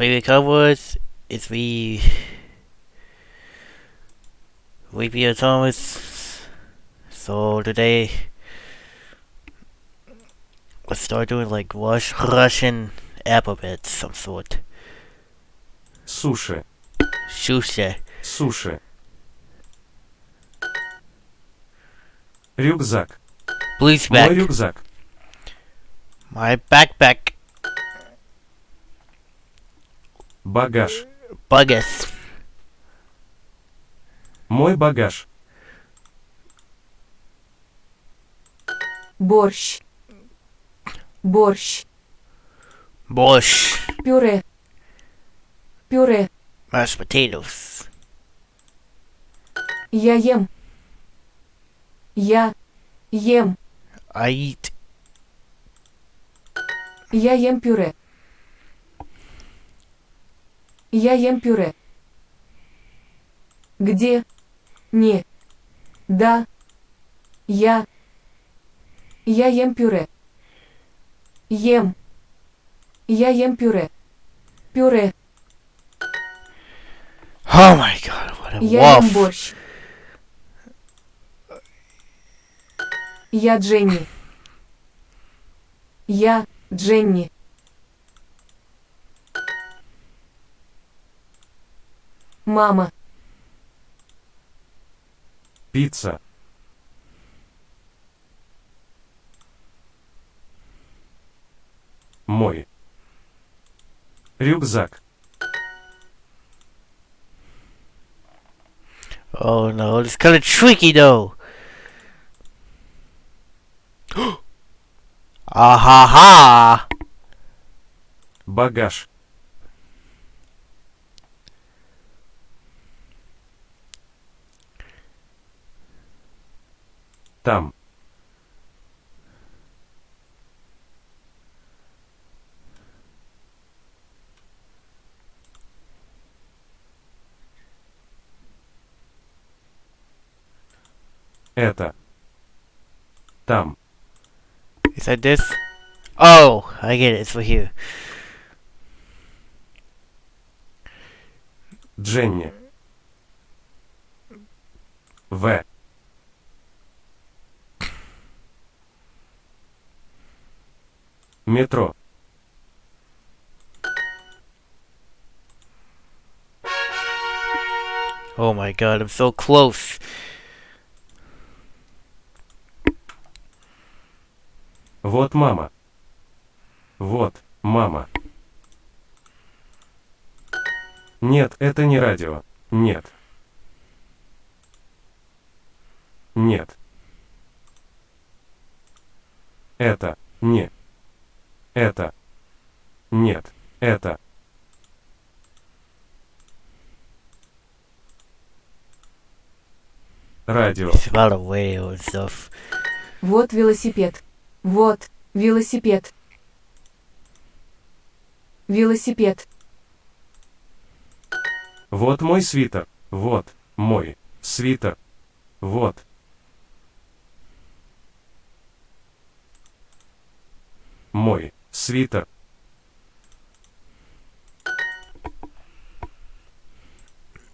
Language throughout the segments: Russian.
we recovered is we we be Thomas. So today let's start doing like Rush, Russian alphabets some sort. Суши. Shusha. Суши. Рюкзак. Blues Мой back. рюкзак. My backpack. Багаж. Buggus. Мой багаж. борщ, борщ, Borscht. пюре, пюре, Mashed potatoes. я ем, я ем, I eat. я ем пюре, я ем пюре. Где? Не. Да. Я. Я ем пюре. Ем. Я ем пюре. Пюре. Oh my god, what a Я ем борщ. Я Дженни. Я Дженни. Мама. Пицца. Мой. Рюкзак. Oh no, it's kind of tricky though. ah ha! Багаж. Там. Это. Там. Is that this? Oh, I get it. It's for here. Дженни. В. Метро. Oh my god, I'm so close. Вот мама. Вот, мама. Нет, это не радио. Нет. Нет. Это не. Это. Нет. Это. Радио. Вот велосипед. Вот велосипед. Велосипед. Вот мой свитер. Вот мой свитер. Вот. Мой свитер.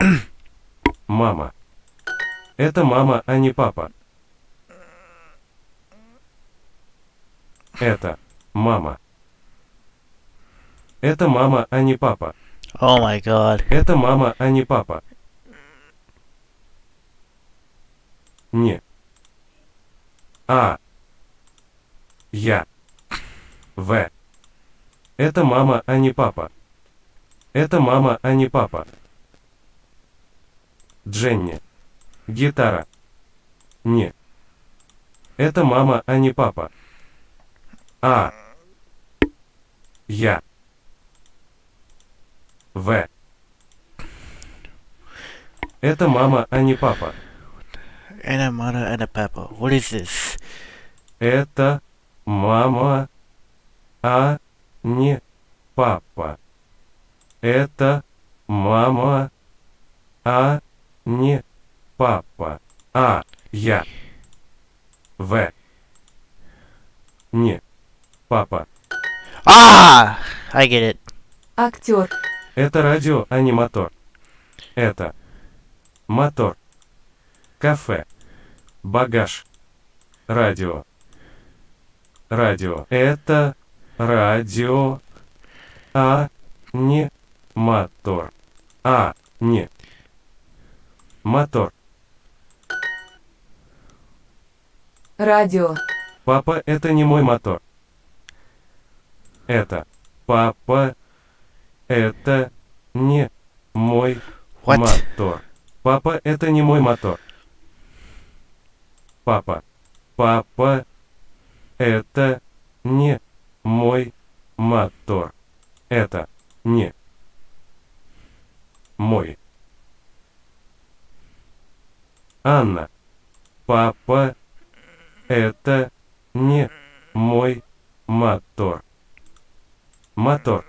Мама. Это мама, а не папа. Это мама. Это мама, а не папа. Oh my god. Это мама, а не папа. Не. А. Я. В. Это мама, а не папа. Это мама, а не папа. Дженни. Гитара. Не. Это мама, а не папа. А. Я. В. Это мама, а не папа. A mother and a papa. What is this? Это мама, а не папа. Это мама, а не папа. А я. В. Не. Папа. Ah! I get it. Актер. Это радио, а не мотор. Это мотор. Кафе. Багаж. Радио. Радио. Это радио, а не мотор. А не мотор. Радио. Папа, это не мой мотор. Это папа, это не мой What? мотор. Папа, это не мой мотор. Папа, папа, это не мой мотор. Это не мой. Анна, папа, это не мой мотор. Мотор.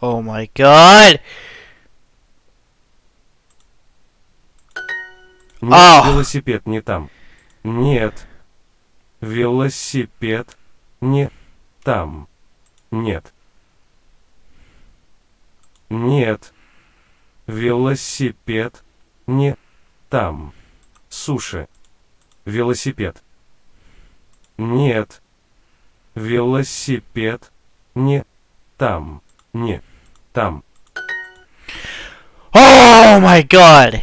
Oh my god! Нет, А! велосипед не там. Нет. Велосипед не там. Нет. Нет. Велосипед не там. Суши. Велосипед. Нет. Велосипед не там. Не там. Oh my god!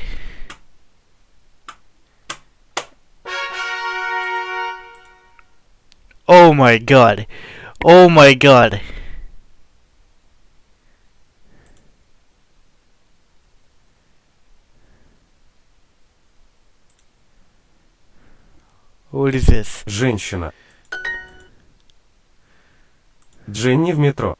Oh my god! Oh my god! What is this? Женщина. Дженни в метро.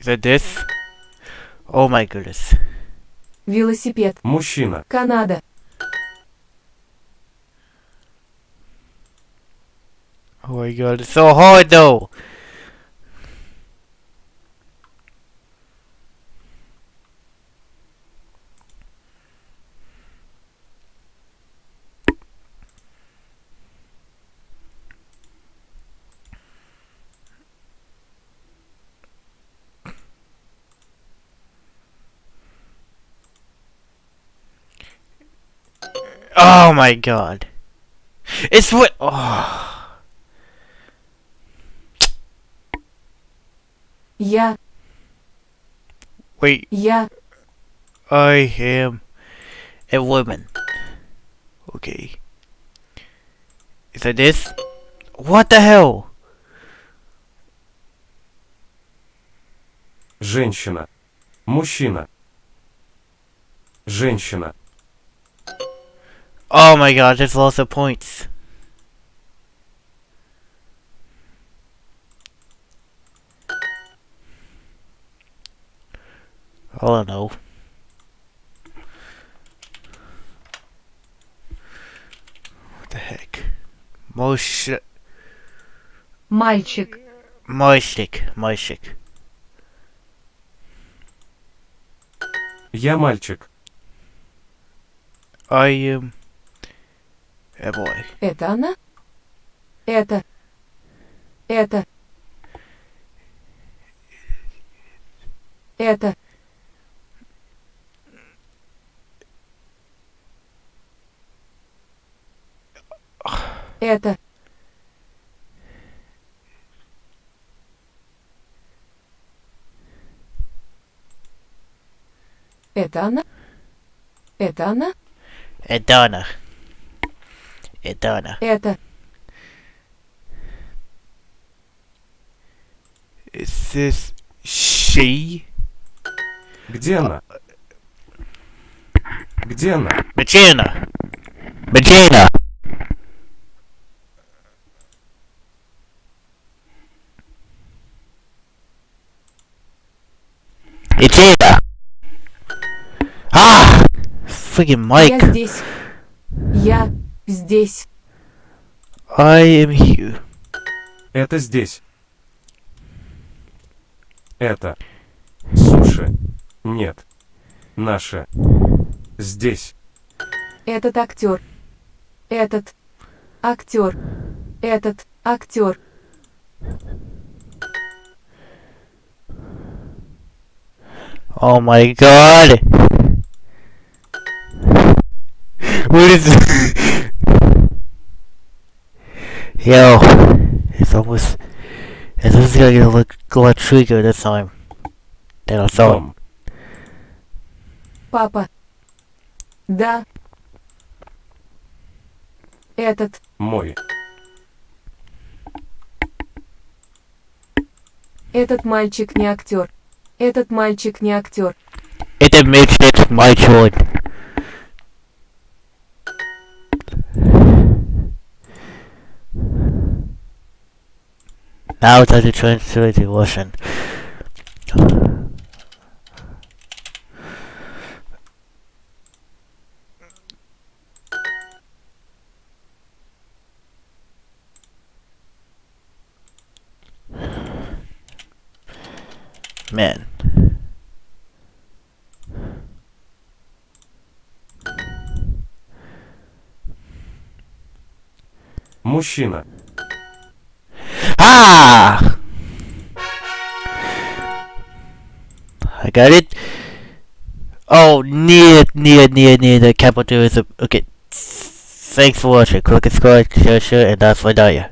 Is that this? Oh my goodness. Велосипед. Мужчина. Канада. Oh my god, it's so hard though! Oh my god. It's what. Oh. Я. Wait, Я. I am a woman. Okay. Is that this? What the hell? Женщина. Мужчина. Женщина. Oh my god, there's lots of points. I don't know. What the heck? Mosh... Мальчик. Moishik. Moishik. Я мальчик. I am... A boy. Это она? Это. Это. Это. Это. Это она? Это она? A Donna. A Donna. Это. Is this she? Где она? Где она? Regina. Regina. Regina. Ah! freaking Я здесь. Я здесь. I am here. Это здесь. Это. Суши. Нет. Наше. Здесь. Этот актер. Этот актер. Этот актер. Oh my god! What is this? Yo, it's almost. It's almost gonna get a lot, a lot trickier this time than I thought. Дом. Папа. Да. Этот. Мой. Этот мальчик не актер. Этот мальчик не актер. It makes it my Now time to translate to Russian. Man. Мужчина. Ah! I got it. Oh, near, near, near, near the capital is a, okay. Thanks for watching. Click subscribe, share, share, and that's my diet.